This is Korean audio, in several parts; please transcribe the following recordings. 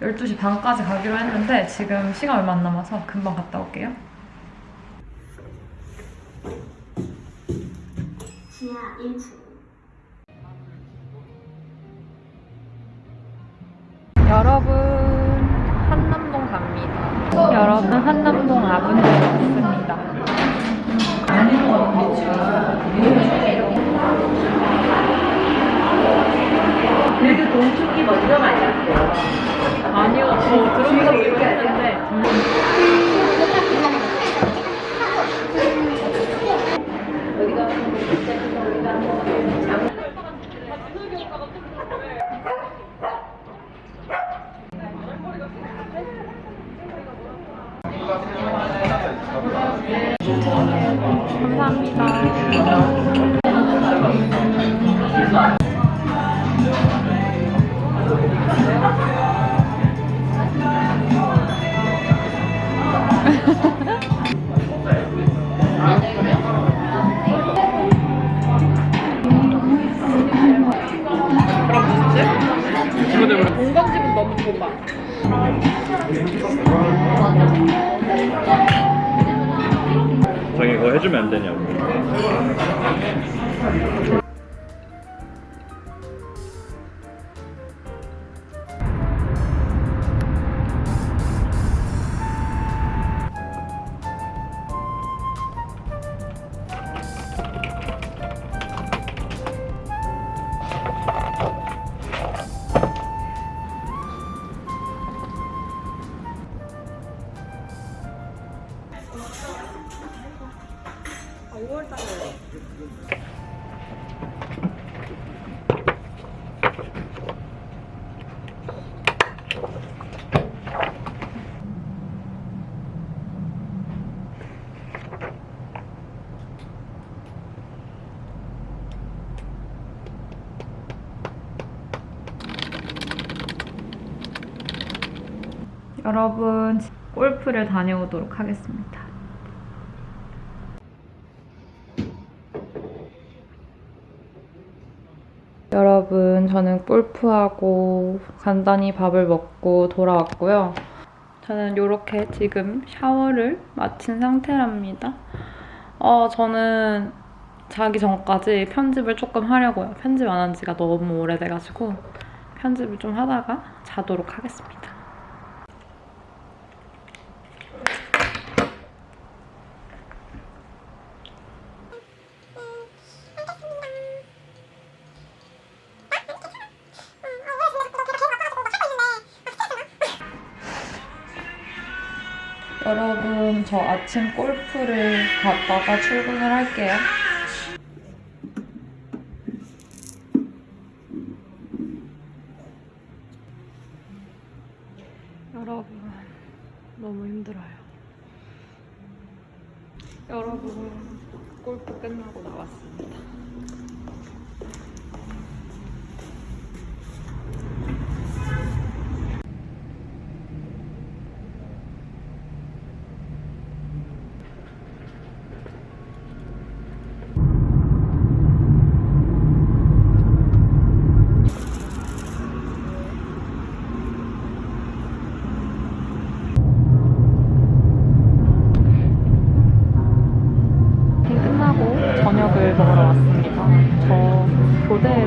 12시 반까지 가기로 했는데 지금 시간 얼마 안 남아서 금방 갔다 올게요. 지하 1층. 여러분 한남동 갑니다. 여러분 한남동 아분지에 왔습니다. 그래도 동축이 먼저 만났어요. 아니요, 저 들어보기로 했는데 감사합니다. 너 자기 그거 해주면 안 되냐고. 여러분 골프를 다녀오도록 하겠습니다. 여러분 저는 골프하고 간단히 밥을 먹고 돌아왔고요. 저는 이렇게 지금 샤워를 마친 상태랍니다. 어, 저는 자기 전까지 편집을 조금 하려고요. 편집 안 한 지가 너무 오래돼가지고 편집을 좀 하다가 자도록 하겠습니다. 여러분, 저 아침 골프를 갔다가 출근을 할게요.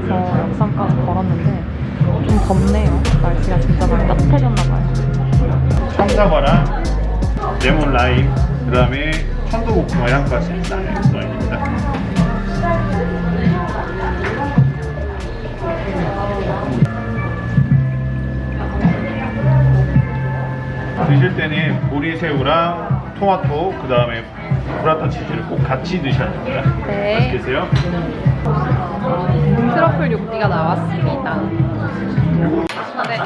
교대에서 역삼까지 걸었는데 좀 덥네요. 날씨가 진짜 많이 따뜻해졌나봐요. 참사과랑 레몬 라임, 그 다음에 천도복숭아 향까지 나는 와인입니다. 드실 때는 보리새우랑 토마토, 그 다음에 브라타 치즈를 꼭 같이 드셔야 됩니다. 네. 맛있게 드세요. 트러플 육기가 나왔습니다. 네.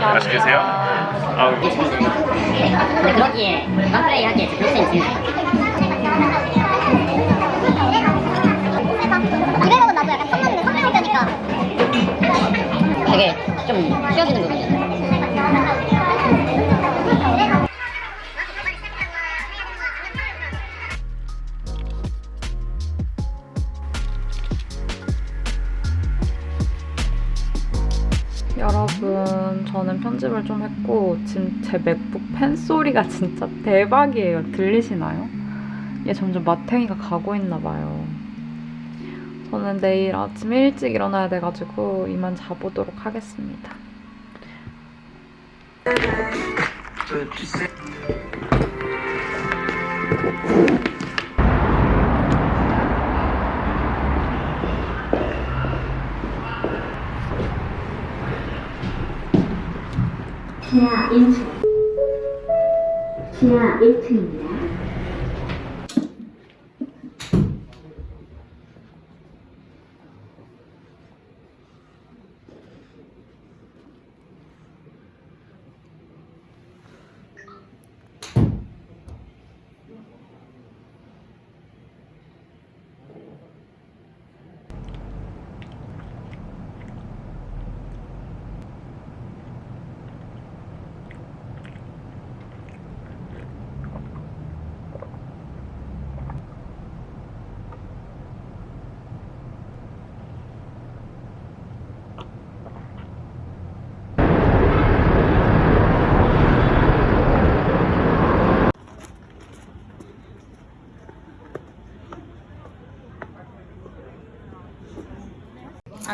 맛있게 드세요. 아우, 근데 그러기에 만플레이 하기에 몇 센치? 200억은 여러분, 저는 편집을 좀 했고 지금 제 맥북 펜 소리가 진짜 대박이에요. 들리시나요? 얘 점점 마탱이가 가고 있나 봐요. 저는 내일 아침 일찍 일어나야 돼가지고 이만 자보도록 하겠습니다. 지하 1층. 지하 1층입니다.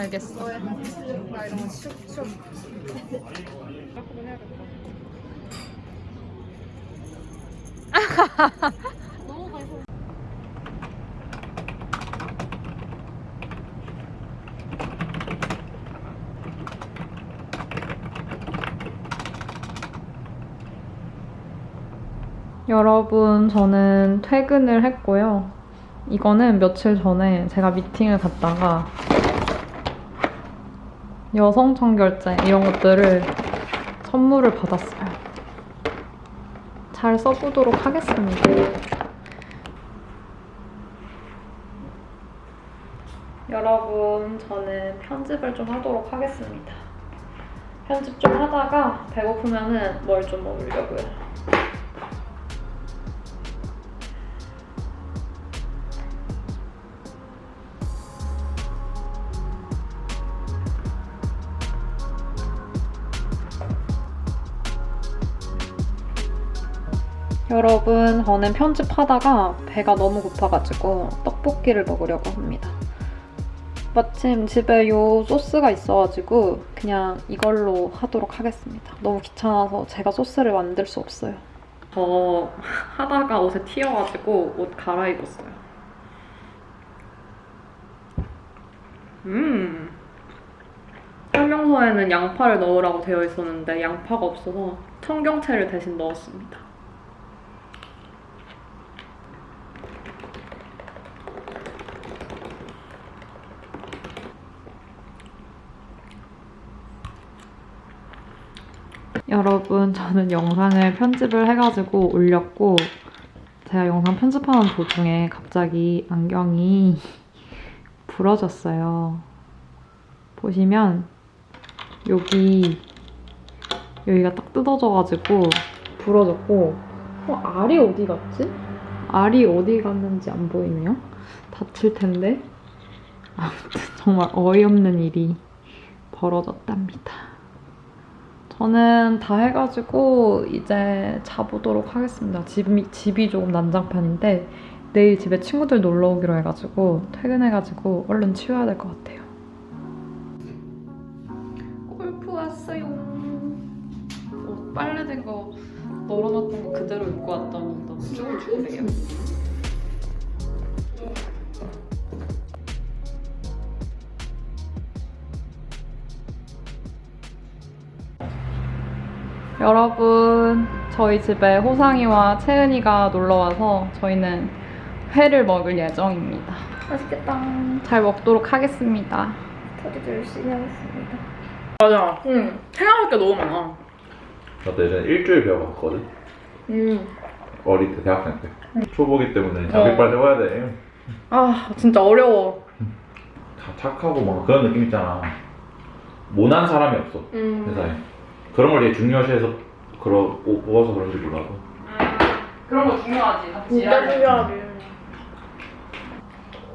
알겠어. 여러분, 저는 퇴근을 했고요. 이거는 며칠 전에 제가 미팅을 갔다가 여성 청결제 이런 것들을 선물을 받았어요. 잘 써보도록 하겠습니다. 여러분, 저는 편집을 좀 하도록 하겠습니다. 편집 좀 하다가 배고프면 은 뭘 좀 먹으려고요. 여러분, 저는 편집하다가 배가 너무 고파가지고 떡볶이를 먹으려고 합니다. 마침 집에 요 소스가 있어가지고 그냥 이걸로 하도록 하겠습니다. 너무 귀찮아서 제가 소스를 만들 수 없어요. 저 하다가 옷에 튀어가지고 옷 갈아입었어요. 음. 설명서에는 양파를 넣으라고 되어 있었는데 양파가 없어서 청경채를 대신 넣었습니다. 여러분, 저는 영상을 편집을 해가지고 올렸고, 제가 영상 편집하는 도중에 갑자기 안경이 부러졌어요. 보시면, 여기, 여기가 딱 뜯어져가지고 부러졌고, 어, 알이 어디 갔지? 알이 어디 갔는지 안 보이네요? 다칠 텐데. 아무튼 정말 어이없는 일이 벌어졌답니다. 저는 다 해가지고 이제 자보도록 하겠습니다. 집이, 집이 조금 난장판인데 내일 집에 친구들 놀러 오기로 해가지고 퇴근해가지고 얼른 치워야 될 것 같아요. 골프 왔어요. 옷 빨래된 거 널어놨던 거 그대로 입고 왔더니 너무 쭈글쭈글해요. 여러분, 저희 집에 호상이와 채은이가 놀러 와서 저희는 회를 먹을 예정입니다. 맛있겠다. 잘 먹도록 하겠습니다. 저도 열심히 하겠습니다. 맞아. 응. 생각할 게 너무 많아. 나도 예전에 일주일 배워봤거든. 음. 어릴 때 대학생 때. 초보기 때문에 자백발 세워야 돼. 아, 진짜 어려워. 다 착하고 막 그런 느낌 있잖아. 모난 사람이 없어 음. 회사에. 그런 걸 되게 중요시해서 그러 뽑- 뽑아서 그런지 몰라도. 그런 거 중요하지. 같이 진짜 일하는 거. 중요하지.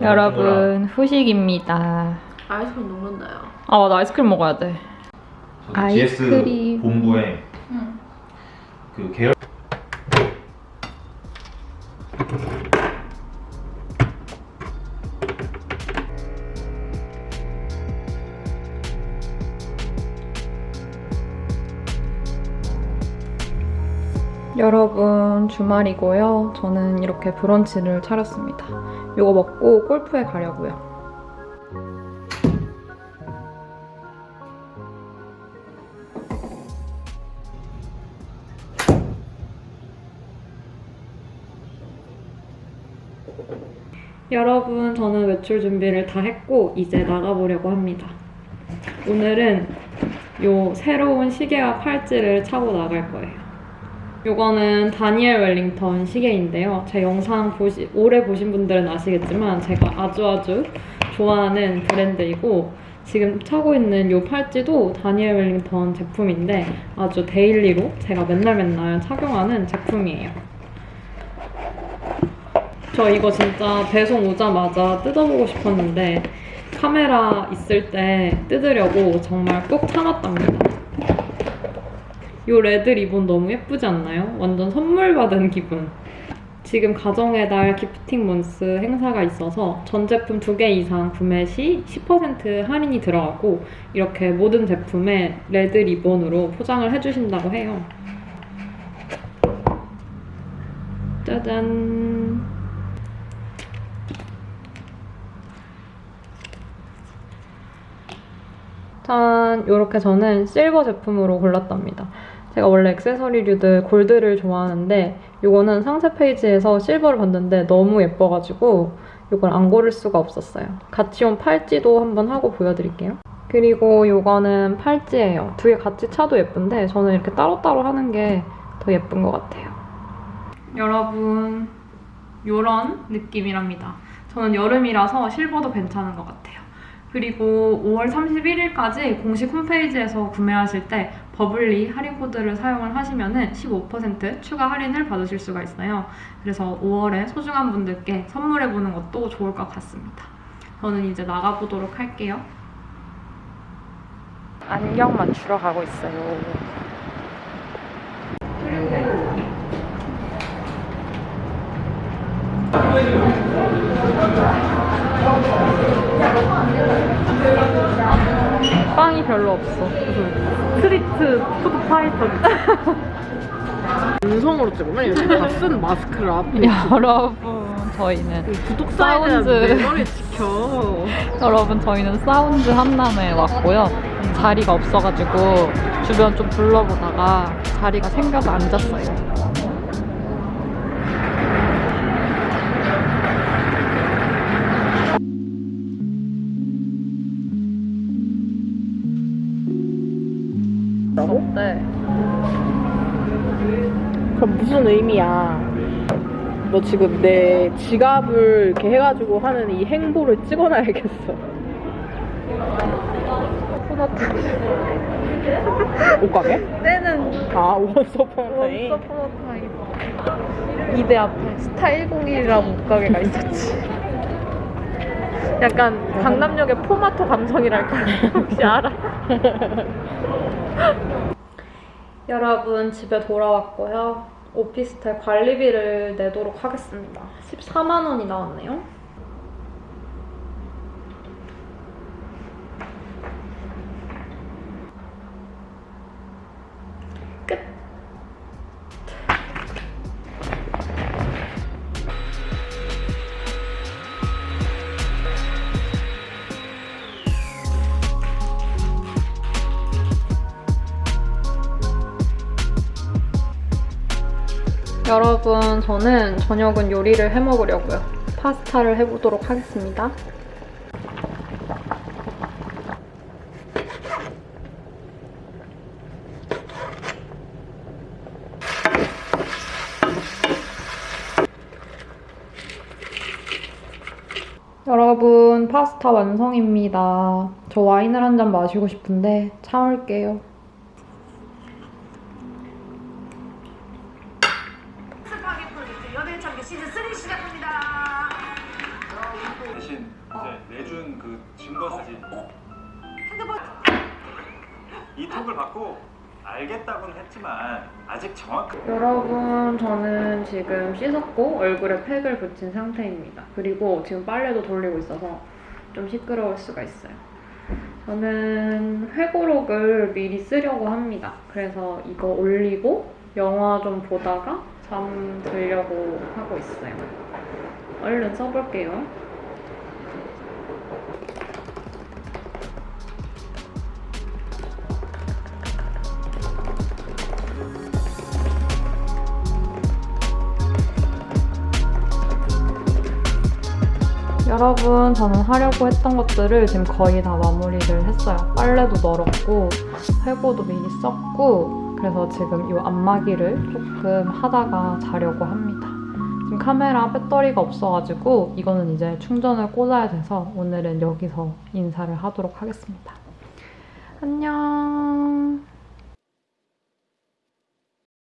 여러분, 후식입니다. 아이스크림 녹는다요. 아, 맞아. 아이스크림 먹어야 돼. GS 아이스크림. 본부에 응. 그 계열 여러분 주말이고요. 저는 이렇게 브런치를 차렸습니다. 이거 먹고 골프에 가려고요. 여러분 저는 외출 준비를 다 했고 이제 나가보려고 합니다. 오늘은 요 새로운 시계와 팔찌를 차고 나갈 거예요. 요거는 다니엘 웰링턴 시계인데요. 제 영상 보시, 오래 보신 분들은 아시겠지만 제가 아주 아주 좋아하는 브랜드이고 지금 차고 있는 요 팔찌도 다니엘 웰링턴 제품인데 아주 daily로 제가 맨날 맨날 착용하는 제품이에요. 저 이거 진짜 배송 오자마자 뜯어보고 싶었는데 카메라 있을 때 뜯으려고 정말 꼭 참았답니다. 이 red 리본 너무 예쁘지 않나요? 완전 선물 받은 기분. 지금 가정의 달 gifting month 행사가 있어서 전 제품 두개 이상 구매 시 10% 할인이 들어가고 이렇게 모든 제품에 red 리본으로 포장을 해주신다고 해요. 짜잔. 짠! 이렇게 저는 실버 제품으로 골랐답니다. 제가 원래 액세서리류들 골드를 좋아하는데 이거는 상세 페이지에서 실버를 봤는데 너무 예뻐가지고 이걸 안 고를 수가 없었어요. 같이 온 팔찌도 한번 하고 보여드릴게요. 그리고 이거는 팔찌예요. 두 개 같이 차도 예쁜데 저는 이렇게 따로따로 하는 게 더 예쁜 것 같아요. 여러분 이런 느낌이랍니다. 저는 여름이라서 실버도 괜찮은 것 같아요. 그리고 5월 31일까지 공식 홈페이지에서 구매하실 때 버블리 할인 코드를 사용을 하시면 15% 추가 할인을 받으실 수가 있어요. 그래서 5월에 소중한 분들께 선물해보는 것도 좋을 것 같습니다. 저는 이제 나가보도록 할게요. 안경 맞추러 가고 있어요. 빵이 별로 없어. Street Food Fighter. 음성으로 찍으면 이렇게 다쓴 마스크를 앞에 여러분, 저희는 사운드. 지켜. 여러분, 저희는 사운드 한남에 왔고요. 자리가 없어가지고 주변 좀 둘러보다가 자리가 생겨서 앉았어요. 그럼 무슨 의미야? 너 지금 내 지갑을 이렇게 해가지고 하는 이 행보를 찍어놔야겠어. 옷가게? 때는 아, 원서포타임. 원서포노타임 이대 앞에 스타 101이라고 옷가게가 있었지. 약간 강남역의 포마토 감성이랄까 혹시 알아? 여러분 집에 돌아왔고요. 오피스텔 관리비를 내도록 하겠습니다. 14만 원이 나왔네요. 여러분, 저는 저녁은 요리를 해 먹으려고요. 파스타를 해보도록 하겠습니다. 여러분, 파스타 완성입니다. 저 와인을 한 잔 마시고 싶은데 참을게요. 받고 알겠다고는 했지만 아직 정확한 여러분, 저는 지금 씻었고 얼굴에 팩을 붙인 상태입니다. 그리고 지금 빨래도 돌리고 있어서 좀 시끄러울 수가 있어요. 저는 회고록을 미리 쓰려고 합니다. 그래서 이거 올리고 영화 좀 보다가 잠 들려고 하고 있어요. 얼른 써볼게요. 여러분, 저는 하려고 했던 것들을 지금 거의 다 마무리를 했어요. 빨래도 널었고, 회고도 미리 썼고, 그래서 지금 이 안마기를 조금 하다가 자려고 합니다. 지금 카메라 배터리가 없어가지고, 이거는 이제 충전을 꽂아야 돼서 오늘은 여기서 인사를 하도록 하겠습니다. 안녕.